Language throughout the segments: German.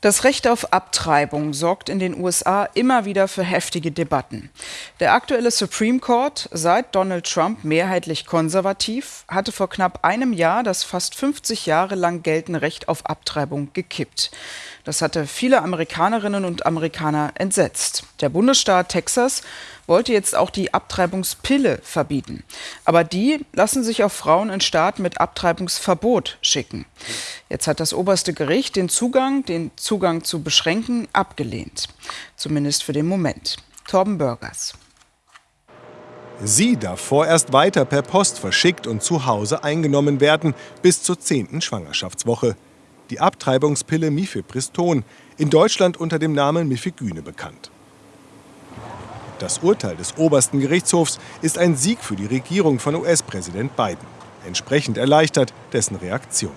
Das Recht auf Abtreibung sorgt in den USA immer wieder für heftige Debatten. Der aktuelle Supreme Court, seit Donald Trump mehrheitlich konservativ, hatte vor knapp einem Jahr das fast 50 Jahre lang geltende Recht auf Abtreibung gekippt. Das hatte viele Amerikanerinnen und Amerikaner entsetzt. Der Bundesstaat Texas wollte jetzt auch die Abtreibungspille verbieten. Aber die lassen sich auf Frauen in Staaten mit Abtreibungsverbot schicken. Jetzt hat das oberste Gericht den Zugang, den Zugang zu beschränken, abgelehnt. Zumindest für den Moment. Torben Bürgers. Sie darf vorerst weiter per Post verschickt und zu Hause eingenommen werden bis zur 10. Schwangerschaftswoche. Die Abtreibungspille Mifepriston, in Deutschland unter dem Namen Mifegyne bekannt. Das Urteil des obersten Gerichtshofs ist ein Sieg für die Regierung von US-Präsident Biden. Entsprechend erleichtert dessen Reaktion.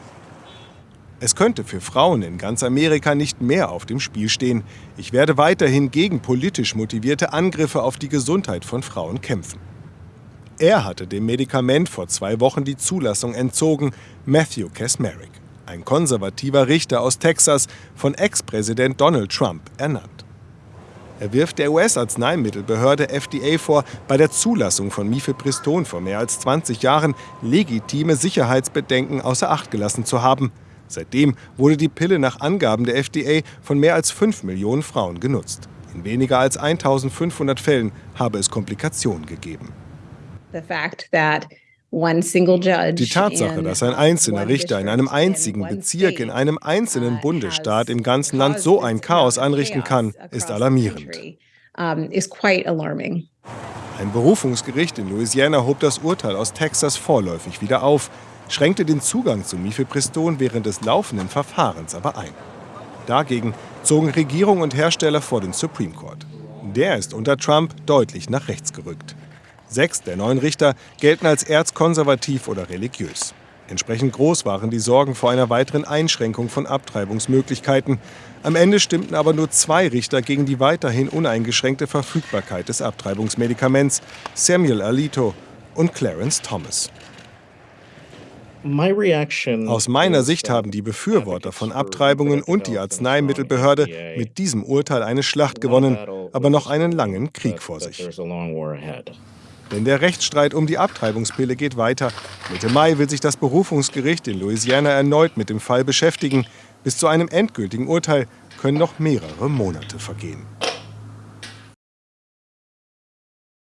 Es könnte für Frauen in ganz Amerika nicht mehr auf dem Spiel stehen. Ich werde weiterhin gegen politisch motivierte Angriffe auf die Gesundheit von Frauen kämpfen. Er hatte dem Medikament vor zwei Wochen die Zulassung entzogen, Matthew Kasmerick, ein konservativer Richter aus Texas, von Ex-Präsident Donald Trump ernannt. Er wirft der US-Arzneimittelbehörde FDA vor, bei der Zulassung von Mifepriston vor mehr als 20 Jahren legitime Sicherheitsbedenken außer Acht gelassen zu haben. Seitdem wurde die Pille nach Angaben der FDA von mehr als 5 Millionen Frauen genutzt. In weniger als 1500 Fällen habe es Komplikationen gegeben. The fact that die Tatsache, dass ein einzelner Richter in einem einzigen Bezirk, in einem einzelnen uh, Bundesstaat im ganzen Land so ein Chaos anrichten kann, ist alarmierend. Ein Berufungsgericht in Louisiana hob das Urteil aus Texas vorläufig wieder auf, schränkte den Zugang zu Mifepriston während des laufenden Verfahrens aber ein. Dagegen zogen Regierung und Hersteller vor den Supreme Court. Der ist unter Trump deutlich nach rechts gerückt. Sechs der neun Richter gelten als erzkonservativ oder religiös. Entsprechend groß waren die Sorgen vor einer weiteren Einschränkung von Abtreibungsmöglichkeiten. Am Ende stimmten aber nur zwei Richter gegen die weiterhin uneingeschränkte Verfügbarkeit des Abtreibungsmedikaments, Samuel Alito und Clarence Thomas. Aus meiner Sicht haben die Befürworter von Abtreibungen und die Arzneimittelbehörde mit diesem Urteil eine Schlacht gewonnen, aber noch einen langen Krieg vor sich. Denn der Rechtsstreit um die Abtreibungspille geht weiter. Mitte Mai will sich das Berufungsgericht in Louisiana erneut mit dem Fall beschäftigen. Bis zu einem endgültigen Urteil können noch mehrere Monate vergehen.